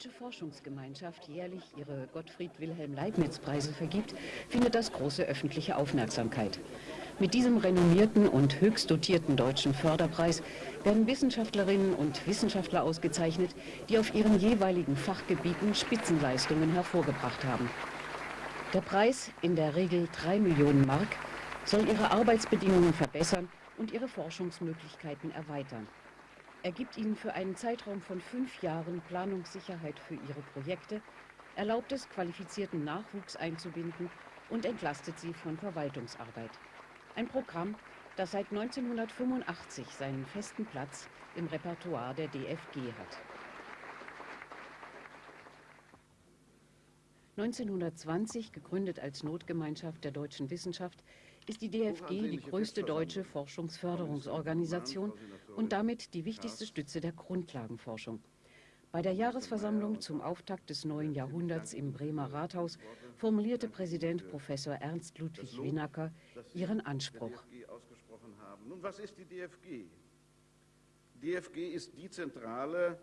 Deutsche Forschungsgemeinschaft jährlich ihre Gottfried Wilhelm Leibniz-Preise vergibt, findet das große öffentliche Aufmerksamkeit. Mit diesem renommierten und höchst dotierten deutschen Förderpreis werden Wissenschaftlerinnen und Wissenschaftler ausgezeichnet, die auf ihren jeweiligen Fachgebieten Spitzenleistungen hervorgebracht haben. Der Preis, in der Regel 3 Millionen Mark, soll ihre Arbeitsbedingungen verbessern und ihre Forschungsmöglichkeiten erweitern. Er gibt ihnen für einen Zeitraum von fünf Jahren Planungssicherheit für ihre Projekte, erlaubt es, qualifizierten Nachwuchs einzubinden und entlastet sie von Verwaltungsarbeit. Ein Programm, das seit 1985 seinen festen Platz im Repertoire der DFG hat. 1920, gegründet als Notgemeinschaft der deutschen Wissenschaft, ist die DFG die größte deutsche Forschungsförderungsorganisation und damit die wichtigste Stütze der Grundlagenforschung. Bei der Jahresversammlung zum Auftakt des neuen Jahrhunderts im Bremer Rathaus formulierte Präsident Professor Ernst Ludwig Winacker ihren Anspruch. Nun, was ist die DFG? DFG ist die zentrale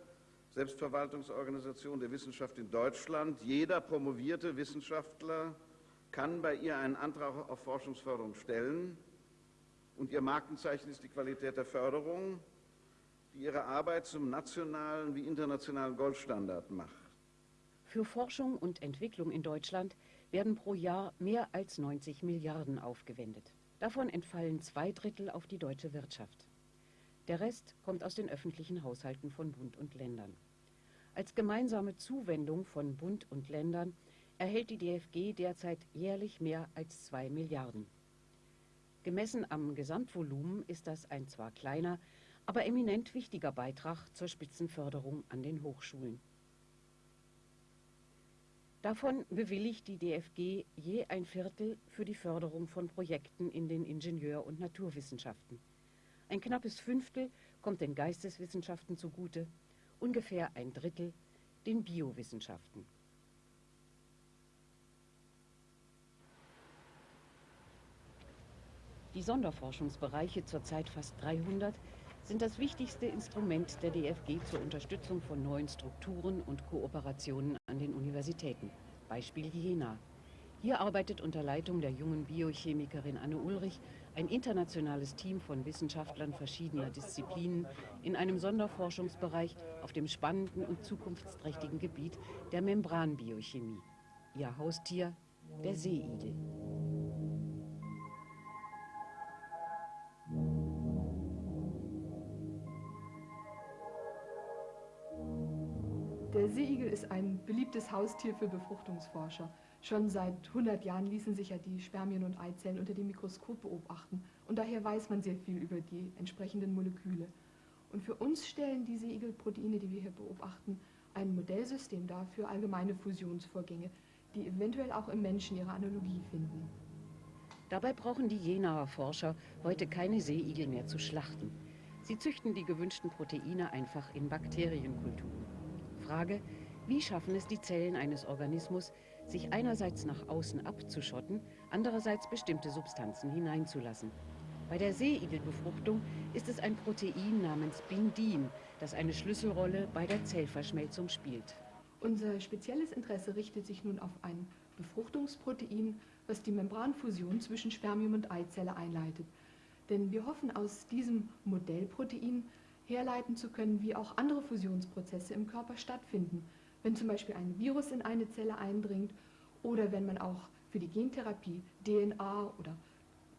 Selbstverwaltungsorganisation der Wissenschaft in Deutschland. Jeder promovierte Wissenschaftler kann bei ihr einen Antrag auf Forschungsförderung stellen. Und ihr Markenzeichen ist die Qualität der Förderung die ihre Arbeit zum nationalen wie internationalen Goldstandard macht. Für Forschung und Entwicklung in Deutschland werden pro Jahr mehr als 90 Milliarden aufgewendet. Davon entfallen zwei Drittel auf die deutsche Wirtschaft. Der Rest kommt aus den öffentlichen Haushalten von Bund und Ländern. Als gemeinsame Zuwendung von Bund und Ländern erhält die DFG derzeit jährlich mehr als zwei Milliarden. Gemessen am Gesamtvolumen ist das ein zwar kleiner, aber eminent wichtiger Beitrag zur Spitzenförderung an den Hochschulen. Davon bewilligt die DFG je ein Viertel für die Förderung von Projekten in den Ingenieur- und Naturwissenschaften. Ein knappes Fünftel kommt den Geisteswissenschaften zugute, ungefähr ein Drittel den Biowissenschaften. Die Sonderforschungsbereiche, zurzeit fast 300, sind das wichtigste Instrument der DFG zur Unterstützung von neuen Strukturen und Kooperationen an den Universitäten. Beispiel Jena. Hier arbeitet unter Leitung der jungen Biochemikerin Anne Ulrich ein internationales Team von Wissenschaftlern verschiedener Disziplinen in einem Sonderforschungsbereich auf dem spannenden und zukunftsträchtigen Gebiet der Membranbiochemie. Ihr Haustier, der Seeigel. Der Seeigel ist ein beliebtes Haustier für Befruchtungsforscher. Schon seit 100 Jahren ließen sich ja die Spermien und Eizellen unter dem Mikroskop beobachten und daher weiß man sehr viel über die entsprechenden Moleküle. Und für uns stellen die Seeigelproteine, die wir hier beobachten, ein Modellsystem dar für allgemeine Fusionsvorgänge, die eventuell auch im Menschen ihre Analogie finden. Dabei brauchen die Jenaer Forscher heute keine Seeigel mehr zu schlachten. Sie züchten die gewünschten Proteine einfach in Bakterienkulturen. Frage, wie schaffen es die Zellen eines Organismus, sich einerseits nach außen abzuschotten, andererseits bestimmte Substanzen hineinzulassen. Bei der Seeigelbefruchtung ist es ein Protein namens Bindin, das eine Schlüsselrolle bei der Zellverschmelzung spielt. Unser spezielles Interesse richtet sich nun auf ein Befruchtungsprotein, was die Membranfusion zwischen Spermium und Eizelle einleitet. Denn wir hoffen aus diesem Modellprotein herleiten zu können, wie auch andere Fusionsprozesse im Körper stattfinden. Wenn zum Beispiel ein Virus in eine Zelle eindringt oder wenn man auch für die Gentherapie DNA oder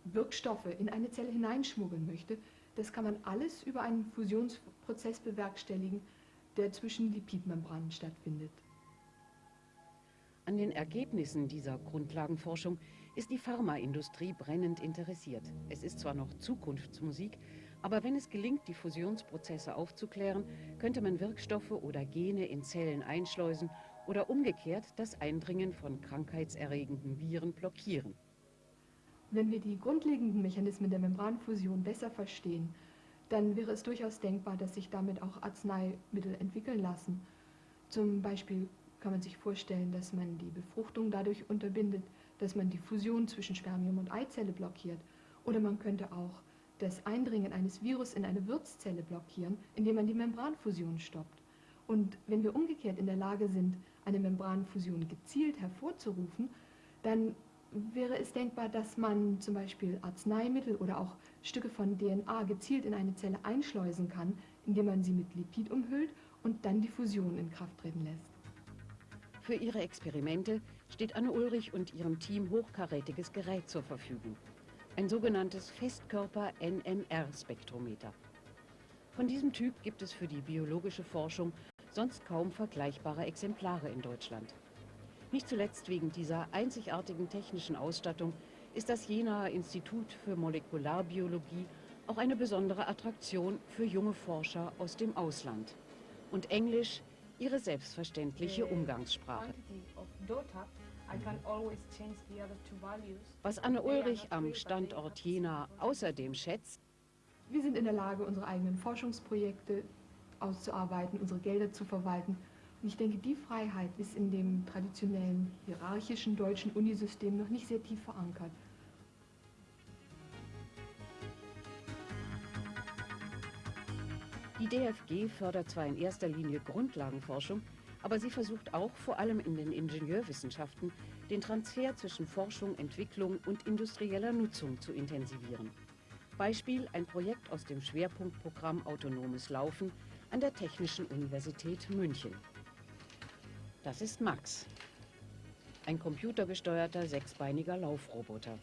Wirkstoffe in eine Zelle hineinschmuggeln möchte, das kann man alles über einen Fusionsprozess bewerkstelligen, der zwischen Lipidmembranen stattfindet. An den Ergebnissen dieser Grundlagenforschung ist die Pharmaindustrie brennend interessiert. Es ist zwar noch Zukunftsmusik, aber wenn es gelingt, die Fusionsprozesse aufzuklären, könnte man Wirkstoffe oder Gene in Zellen einschleusen oder umgekehrt das Eindringen von krankheitserregenden Viren blockieren. Wenn wir die grundlegenden Mechanismen der Membranfusion besser verstehen, dann wäre es durchaus denkbar, dass sich damit auch Arzneimittel entwickeln lassen. Zum Beispiel kann man sich vorstellen, dass man die Befruchtung dadurch unterbindet, dass man die Fusion zwischen Spermium und Eizelle blockiert. Oder man könnte auch das Eindringen eines Virus in eine Wirtszelle blockieren, indem man die Membranfusion stoppt. Und wenn wir umgekehrt in der Lage sind, eine Membranfusion gezielt hervorzurufen, dann wäre es denkbar, dass man zum Beispiel Arzneimittel oder auch Stücke von DNA gezielt in eine Zelle einschleusen kann, indem man sie mit Lipid umhüllt und dann die Fusion in Kraft treten lässt. Für ihre Experimente steht Anne Ulrich und ihrem Team hochkarätiges Gerät zur Verfügung. Ein sogenanntes Festkörper-NMR-Spektrometer. Von diesem Typ gibt es für die biologische Forschung sonst kaum vergleichbare Exemplare in Deutschland. Nicht zuletzt wegen dieser einzigartigen technischen Ausstattung ist das Jenaer Institut für Molekularbiologie auch eine besondere Attraktion für junge Forscher aus dem Ausland. Und Englisch ihre selbstverständliche Umgangssprache. Was Anne Ulrich am Standort Jena außerdem schätzt, wir sind in der Lage, unsere eigenen Forschungsprojekte auszuarbeiten, unsere Gelder zu verwalten. Und ich denke, die Freiheit ist in dem traditionellen hierarchischen deutschen Unisystem noch nicht sehr tief verankert. Die DFG fördert zwar in erster Linie Grundlagenforschung, aber sie versucht auch vor allem in den Ingenieurwissenschaften den Transfer zwischen Forschung, Entwicklung und industrieller Nutzung zu intensivieren. Beispiel ein Projekt aus dem Schwerpunktprogramm Autonomes Laufen an der Technischen Universität München. Das ist Max, ein computergesteuerter sechsbeiniger Laufroboter.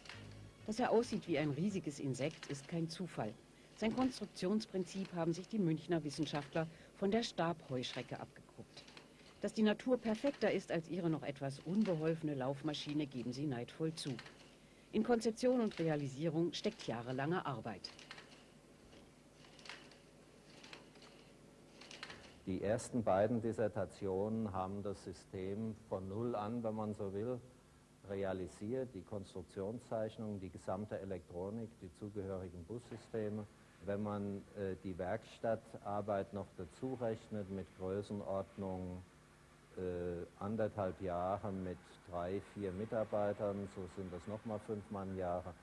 Dass er aussieht wie ein riesiges Insekt, ist kein Zufall. Sein Konstruktionsprinzip haben sich die Münchner Wissenschaftler von der Stabheuschrecke abgeguckt. Dass die Natur perfekter ist als ihre noch etwas unbeholfene Laufmaschine, geben sie neidvoll zu. In Konzeption und Realisierung steckt jahrelange Arbeit. Die ersten beiden Dissertationen haben das System von Null an, wenn man so will, realisiert, die Konstruktionszeichnung, die gesamte Elektronik, die zugehörigen Bussysteme wenn man äh, die Werkstattarbeit noch dazu rechnet mit Größenordnung äh, anderthalb Jahre mit drei, vier Mitarbeitern, so sind das nochmal fünf Mannjahre.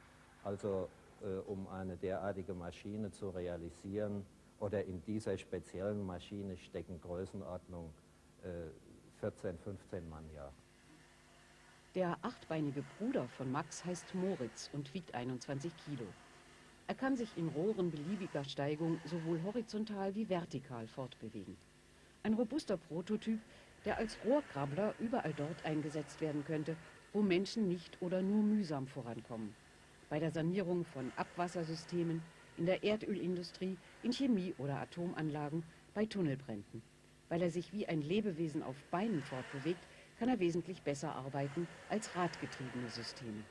Also äh, um eine derartige Maschine zu realisieren oder in dieser speziellen Maschine stecken Größenordnung 14, äh, 15 Mannjahre. Der achtbeinige Bruder von Max heißt Moritz und wiegt 21 Kilo. Er kann sich in Rohren beliebiger Steigung sowohl horizontal wie vertikal fortbewegen. Ein robuster Prototyp, der als Rohrkrabbler überall dort eingesetzt werden könnte, wo Menschen nicht oder nur mühsam vorankommen. Bei der Sanierung von Abwassersystemen, in der Erdölindustrie, in Chemie- oder Atomanlagen, bei Tunnelbränden. Weil er sich wie ein Lebewesen auf Beinen fortbewegt, kann er wesentlich besser arbeiten als radgetriebene Systeme.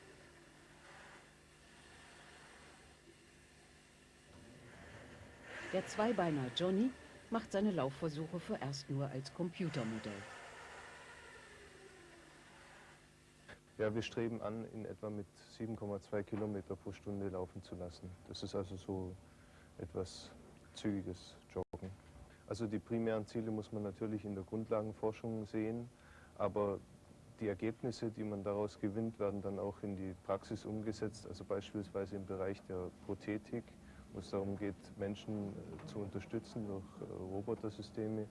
Der Zweibeiner Johnny macht seine Laufversuche vorerst nur als Computermodell. Ja, wir streben an, in etwa mit 7,2 Kilometer pro Stunde laufen zu lassen. Das ist also so etwas zügiges Joggen. Also die primären Ziele muss man natürlich in der Grundlagenforschung sehen, aber die Ergebnisse, die man daraus gewinnt, werden dann auch in die Praxis umgesetzt, also beispielsweise im Bereich der Prothetik, wo es darum geht, Menschen äh, zu unterstützen durch äh, Robotersysteme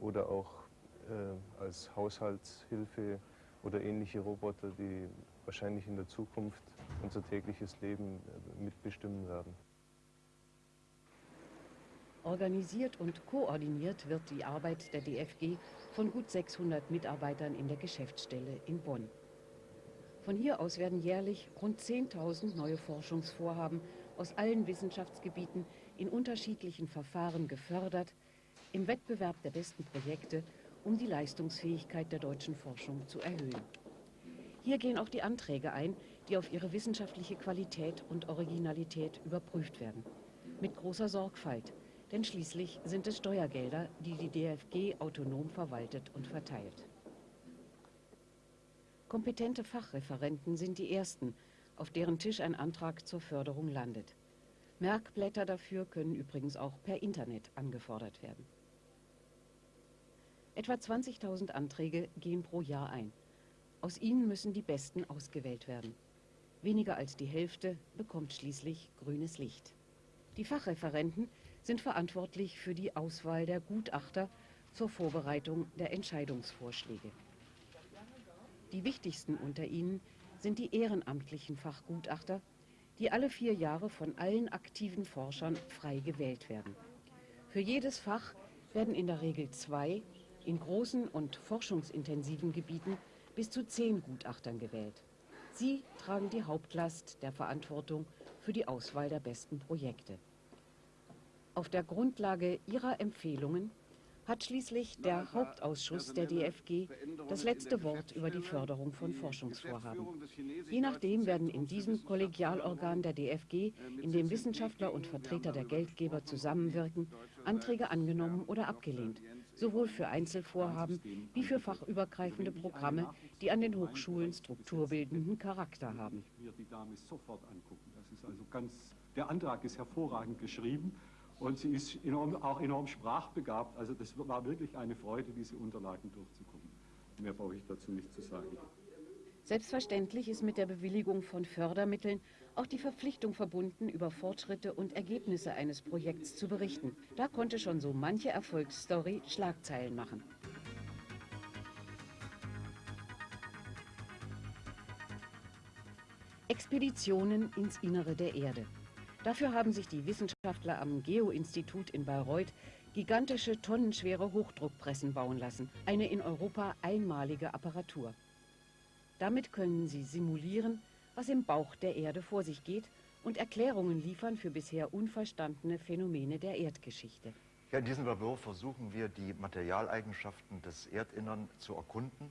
oder auch äh, als Haushaltshilfe oder ähnliche Roboter, die wahrscheinlich in der Zukunft unser tägliches Leben mitbestimmen werden. Organisiert und koordiniert wird die Arbeit der DFG von gut 600 Mitarbeitern in der Geschäftsstelle in Bonn. Von hier aus werden jährlich rund 10.000 neue Forschungsvorhaben aus allen Wissenschaftsgebieten in unterschiedlichen Verfahren gefördert, im Wettbewerb der besten Projekte, um die Leistungsfähigkeit der deutschen Forschung zu erhöhen. Hier gehen auch die Anträge ein, die auf ihre wissenschaftliche Qualität und Originalität überprüft werden. Mit großer Sorgfalt, denn schließlich sind es Steuergelder, die die DFG autonom verwaltet und verteilt. Kompetente Fachreferenten sind die Ersten, auf deren Tisch ein Antrag zur Förderung landet. Merkblätter dafür können übrigens auch per Internet angefordert werden. Etwa 20.000 Anträge gehen pro Jahr ein. Aus ihnen müssen die Besten ausgewählt werden. Weniger als die Hälfte bekommt schließlich grünes Licht. Die Fachreferenten sind verantwortlich für die Auswahl der Gutachter zur Vorbereitung der Entscheidungsvorschläge. Die wichtigsten unter ihnen sind die ehrenamtlichen Fachgutachter, die alle vier Jahre von allen aktiven Forschern frei gewählt werden. Für jedes Fach werden in der Regel zwei, in großen und forschungsintensiven Gebieten bis zu zehn Gutachtern gewählt. Sie tragen die Hauptlast der Verantwortung für die Auswahl der besten Projekte. Auf der Grundlage ihrer Empfehlungen hat schließlich der Hauptausschuss der DFG das letzte Wort über die Förderung von Forschungsvorhaben. Je nachdem werden in diesem Kollegialorgan der DFG, in dem Wissenschaftler und Vertreter der Geldgeber zusammenwirken, Anträge angenommen oder abgelehnt, sowohl für Einzelvorhaben wie für fachübergreifende Programme, die an den Hochschulen strukturbildenden Charakter haben. Also der Antrag ist hervorragend geschrieben. Und sie ist enorm, auch enorm sprachbegabt. Also das war wirklich eine Freude, diese Unterlagen durchzugucken. Mehr brauche ich dazu nicht zu sagen. Selbstverständlich ist mit der Bewilligung von Fördermitteln auch die Verpflichtung verbunden, über Fortschritte und Ergebnisse eines Projekts zu berichten. Da konnte schon so manche Erfolgsstory Schlagzeilen machen. Expeditionen ins Innere der Erde. Dafür haben sich die Wissenschaftler am Geo-Institut in Bayreuth gigantische tonnenschwere Hochdruckpressen bauen lassen, eine in Europa einmalige Apparatur. Damit können sie simulieren, was im Bauch der Erde vor sich geht und Erklärungen liefern für bisher unverstandene Phänomene der Erdgeschichte. Ja, in diesem Labor versuchen wir, die Materialeigenschaften des Erdinnern zu erkunden.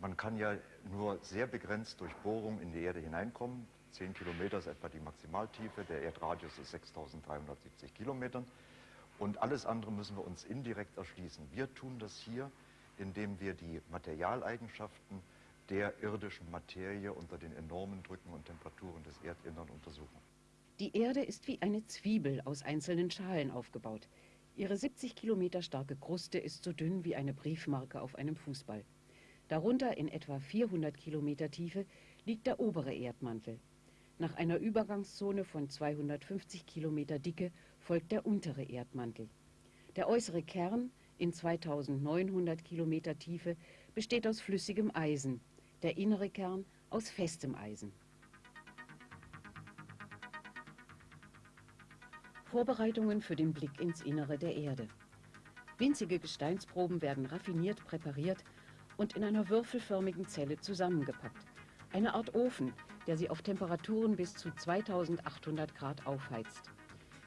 Man kann ja nur sehr begrenzt durch Bohrung in die Erde hineinkommen. 10 Kilometer ist etwa die Maximaltiefe, der Erdradius ist 6370 Kilometern. Und alles andere müssen wir uns indirekt erschließen. Wir tun das hier, indem wir die Materialeigenschaften der irdischen Materie unter den enormen Drücken und Temperaturen des Erdinnern untersuchen. Die Erde ist wie eine Zwiebel aus einzelnen Schalen aufgebaut. Ihre 70 Kilometer starke Kruste ist so dünn wie eine Briefmarke auf einem Fußball. Darunter in etwa 400 Kilometer Tiefe liegt der obere Erdmantel. Nach einer Übergangszone von 250 Kilometer Dicke folgt der untere Erdmantel. Der äußere Kern in 2900 Kilometer Tiefe besteht aus flüssigem Eisen, der innere Kern aus festem Eisen. Vorbereitungen für den Blick ins Innere der Erde. Winzige Gesteinsproben werden raffiniert präpariert und in einer würfelförmigen Zelle zusammengepackt. Eine Art Ofen, der sie auf Temperaturen bis zu 2800 Grad aufheizt.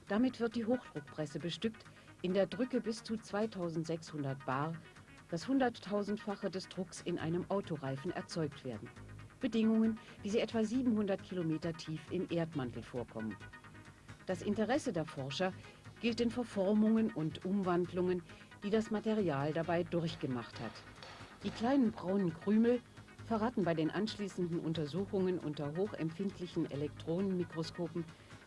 Damit wird die Hochdruckpresse bestückt, in der Drücke bis zu 2600 bar, das hunderttausendfache des Drucks in einem Autoreifen erzeugt werden. Bedingungen, wie sie etwa 700 Kilometer tief im Erdmantel vorkommen. Das Interesse der Forscher gilt den Verformungen und Umwandlungen, die das Material dabei durchgemacht hat. Die kleinen braunen Krümel verraten bei den anschließenden Untersuchungen unter hochempfindlichen Elektronenmikroskopen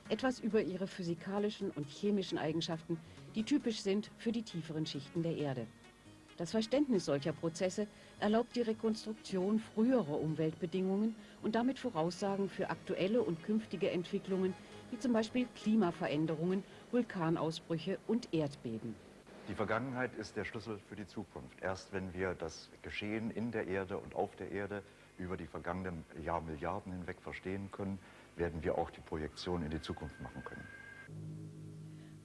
etwas über ihre physikalischen und chemischen Eigenschaften, die typisch sind für die tieferen Schichten der Erde. Das Verständnis solcher Prozesse erlaubt die Rekonstruktion früherer Umweltbedingungen und damit Voraussagen für aktuelle und künftige Entwicklungen, wie zum Beispiel Klimaveränderungen, Vulkanausbrüche und Erdbeben. Die Vergangenheit ist der Schlüssel für die Zukunft. Erst wenn wir das Geschehen in der Erde und auf der Erde über die vergangenen Jahrmilliarden hinweg verstehen können, werden wir auch die Projektion in die Zukunft machen können.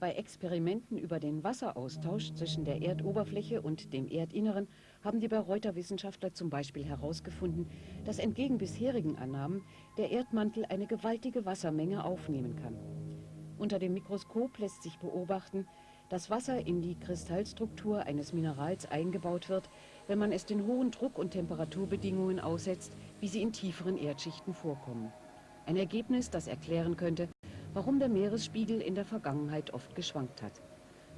Bei Experimenten über den Wasseraustausch zwischen der Erdoberfläche und dem Erdinneren haben die Bayreuther Wissenschaftler zum Beispiel herausgefunden, dass entgegen bisherigen Annahmen der Erdmantel eine gewaltige Wassermenge aufnehmen kann. Unter dem Mikroskop lässt sich beobachten, dass Wasser in die Kristallstruktur eines Minerals eingebaut wird, wenn man es den hohen Druck- und Temperaturbedingungen aussetzt, wie sie in tieferen Erdschichten vorkommen. Ein Ergebnis, das erklären könnte, warum der Meeresspiegel in der Vergangenheit oft geschwankt hat.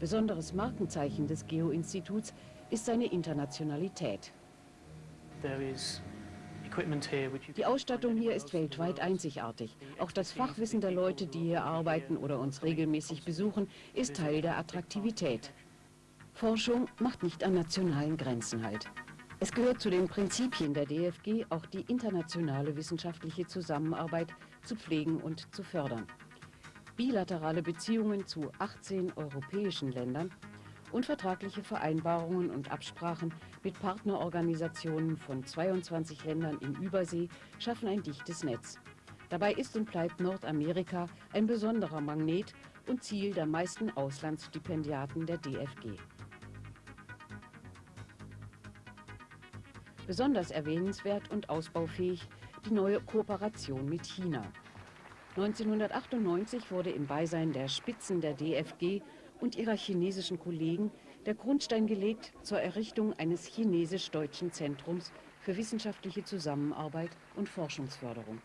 Besonderes Markenzeichen des Geo-Instituts ist seine Internationalität. There is die Ausstattung hier ist weltweit einzigartig. Auch das Fachwissen der Leute, die hier arbeiten oder uns regelmäßig besuchen, ist Teil der Attraktivität. Forschung macht nicht an nationalen Grenzen halt. Es gehört zu den Prinzipien der DFG, auch die internationale wissenschaftliche Zusammenarbeit zu pflegen und zu fördern. Bilaterale Beziehungen zu 18 europäischen Ländern und vertragliche Vereinbarungen und Absprachen mit Partnerorganisationen von 22 Ländern in Übersee schaffen ein dichtes Netz. Dabei ist und bleibt Nordamerika ein besonderer Magnet und Ziel der meisten Auslandsstipendiaten der DFG. Besonders erwähnenswert und ausbaufähig die neue Kooperation mit China. 1998 wurde im Beisein der Spitzen der DFG und ihrer chinesischen Kollegen der Grundstein gelegt zur Errichtung eines chinesisch-deutschen Zentrums für wissenschaftliche Zusammenarbeit und Forschungsförderung.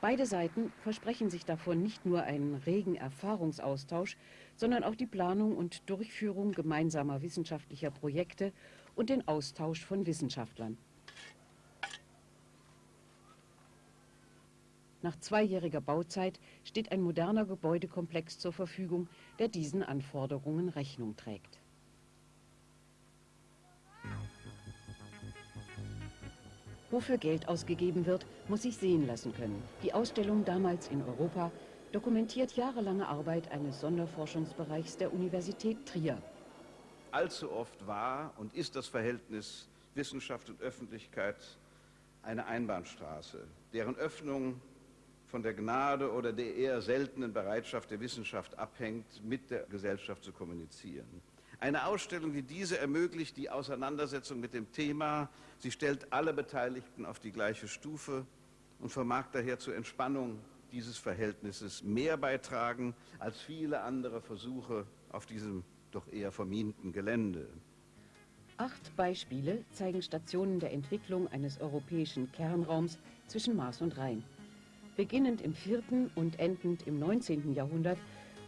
Beide Seiten versprechen sich davon nicht nur einen regen Erfahrungsaustausch, sondern auch die Planung und Durchführung gemeinsamer wissenschaftlicher Projekte und den Austausch von Wissenschaftlern. Nach zweijähriger Bauzeit steht ein moderner Gebäudekomplex zur Verfügung, der diesen Anforderungen Rechnung trägt. Wofür Geld ausgegeben wird, muss sich sehen lassen können. Die Ausstellung damals in Europa dokumentiert jahrelange Arbeit eines Sonderforschungsbereichs der Universität Trier. Allzu oft war und ist das Verhältnis Wissenschaft und Öffentlichkeit eine Einbahnstraße, deren Öffnung von der Gnade oder der eher seltenen Bereitschaft der Wissenschaft abhängt, mit der Gesellschaft zu kommunizieren. Eine Ausstellung wie diese ermöglicht die Auseinandersetzung mit dem Thema. Sie stellt alle Beteiligten auf die gleiche Stufe und vermag daher zur Entspannung dieses Verhältnisses mehr beitragen als viele andere Versuche auf diesem doch eher verminten Gelände. Acht Beispiele zeigen Stationen der Entwicklung eines europäischen Kernraums zwischen Mars und Rhein. Beginnend im 4. und endend im 19. Jahrhundert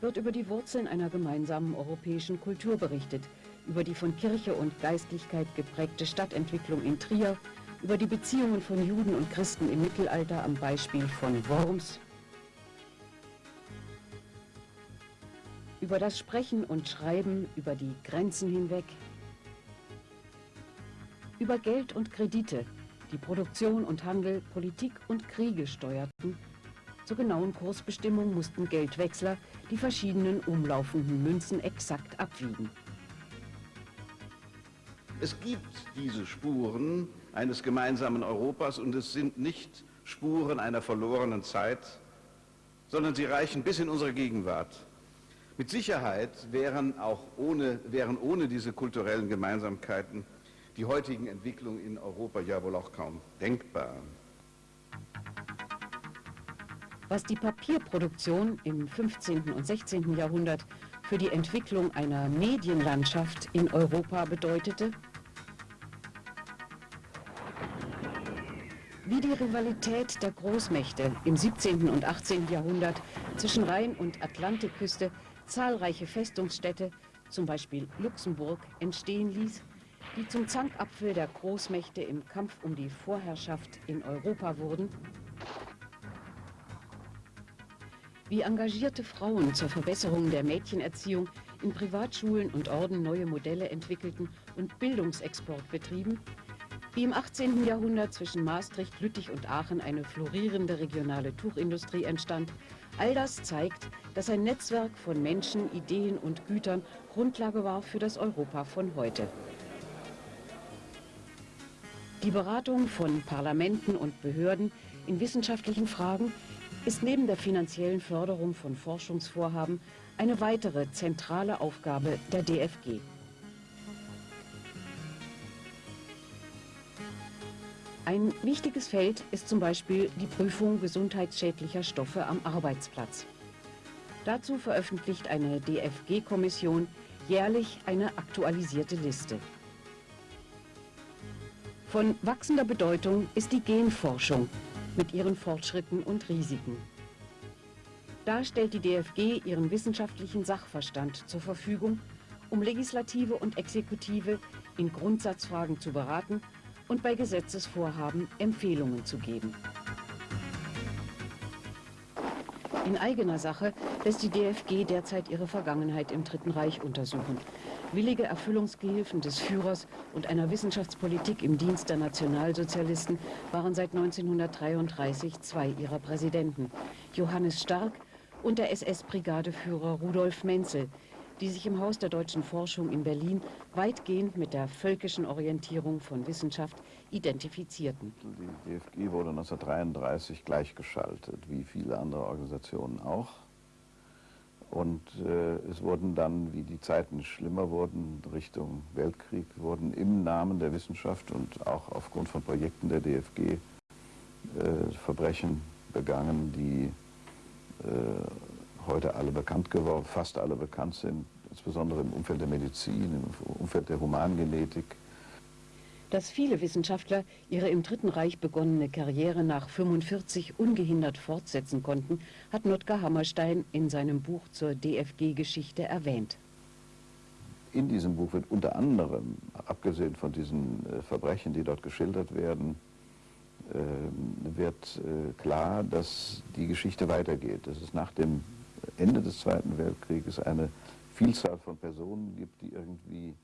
wird über die Wurzeln einer gemeinsamen europäischen Kultur berichtet, über die von Kirche und Geistlichkeit geprägte Stadtentwicklung in Trier, über die Beziehungen von Juden und Christen im Mittelalter am Beispiel von Worms, über das Sprechen und Schreiben über die Grenzen hinweg, über Geld und Kredite, die Produktion und Handel, Politik und Kriege steuerten zur genauen Kursbestimmung mussten Geldwechsler die verschiedenen umlaufenden Münzen exakt abwiegen. Es gibt diese Spuren eines gemeinsamen Europas und es sind nicht Spuren einer verlorenen Zeit, sondern sie reichen bis in unsere Gegenwart. Mit Sicherheit wären auch ohne, wären ohne diese kulturellen Gemeinsamkeiten die heutigen Entwicklungen in Europa ja wohl auch kaum denkbar. Was die Papierproduktion im 15. und 16. Jahrhundert für die Entwicklung einer Medienlandschaft in Europa bedeutete, wie die Rivalität der Großmächte im 17. und 18. Jahrhundert zwischen Rhein- und Atlantikküste zahlreiche Festungsstädte, zum Beispiel Luxemburg, entstehen ließ, die zum Zankapfel der Großmächte im Kampf um die Vorherrschaft in Europa wurden, wie engagierte Frauen zur Verbesserung der Mädchenerziehung in Privatschulen und Orden neue Modelle entwickelten und Bildungsexport betrieben, wie im 18. Jahrhundert zwischen Maastricht, Lüttich und Aachen eine florierende regionale Tuchindustrie entstand, all das zeigt, dass ein Netzwerk von Menschen, Ideen und Gütern Grundlage war für das Europa von heute. Die Beratung von Parlamenten und Behörden in wissenschaftlichen Fragen ist neben der finanziellen Förderung von Forschungsvorhaben eine weitere zentrale Aufgabe der DFG. Ein wichtiges Feld ist zum Beispiel die Prüfung gesundheitsschädlicher Stoffe am Arbeitsplatz. Dazu veröffentlicht eine DFG-Kommission jährlich eine aktualisierte Liste. Von wachsender Bedeutung ist die Genforschung, mit ihren Fortschritten und Risiken. Da stellt die DFG ihren wissenschaftlichen Sachverstand zur Verfügung, um Legislative und Exekutive in Grundsatzfragen zu beraten und bei Gesetzesvorhaben Empfehlungen zu geben. In eigener Sache lässt die DFG derzeit ihre Vergangenheit im Dritten Reich untersuchen. Willige Erfüllungsgehilfen des Führers und einer Wissenschaftspolitik im Dienst der Nationalsozialisten waren seit 1933 zwei ihrer Präsidenten, Johannes Stark und der SS-Brigadeführer Rudolf Menzel, die sich im Haus der deutschen Forschung in Berlin weitgehend mit der völkischen Orientierung von Wissenschaft identifizierten. Die DFG wurde 1933 gleichgeschaltet, wie viele andere Organisationen auch. Und äh, es wurden dann, wie die Zeiten schlimmer wurden, Richtung Weltkrieg, wurden im Namen der Wissenschaft und auch aufgrund von Projekten der DFG äh, Verbrechen begangen, die äh, heute alle bekannt geworden, fast alle bekannt sind, insbesondere im Umfeld der Medizin, im Umfeld der Humangenetik. Dass viele Wissenschaftler ihre im Dritten Reich begonnene Karriere nach 45 ungehindert fortsetzen konnten, hat Notker Hammerstein in seinem Buch zur DFG-Geschichte erwähnt. In diesem Buch wird unter anderem, abgesehen von diesen äh, Verbrechen, die dort geschildert werden, äh, wird äh, klar, dass die Geschichte weitergeht. Dass es nach dem Ende des Zweiten Weltkrieges eine Vielzahl von Personen gibt, die irgendwie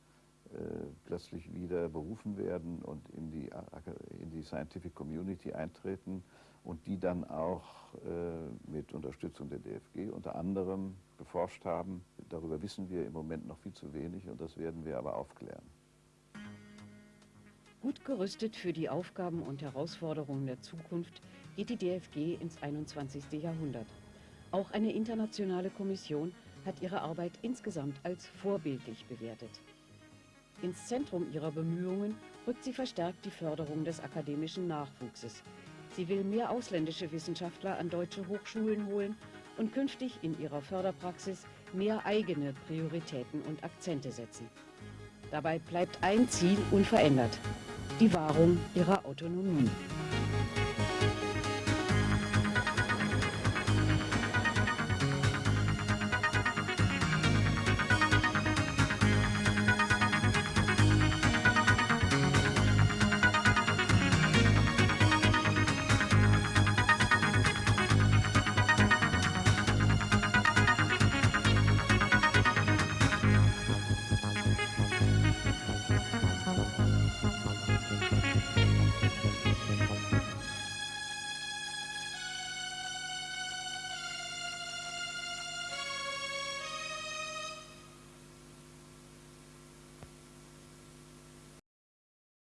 plötzlich wieder berufen werden und in die, in die Scientific Community eintreten und die dann auch äh, mit Unterstützung der DFG unter anderem geforscht haben. Darüber wissen wir im Moment noch viel zu wenig und das werden wir aber aufklären. Gut gerüstet für die Aufgaben und Herausforderungen der Zukunft geht die DFG ins 21. Jahrhundert. Auch eine internationale Kommission hat ihre Arbeit insgesamt als vorbildlich bewertet. Ins Zentrum ihrer Bemühungen rückt sie verstärkt die Förderung des akademischen Nachwuchses. Sie will mehr ausländische Wissenschaftler an deutsche Hochschulen holen und künftig in ihrer Förderpraxis mehr eigene Prioritäten und Akzente setzen. Dabei bleibt ein Ziel unverändert, die Wahrung ihrer Autonomie.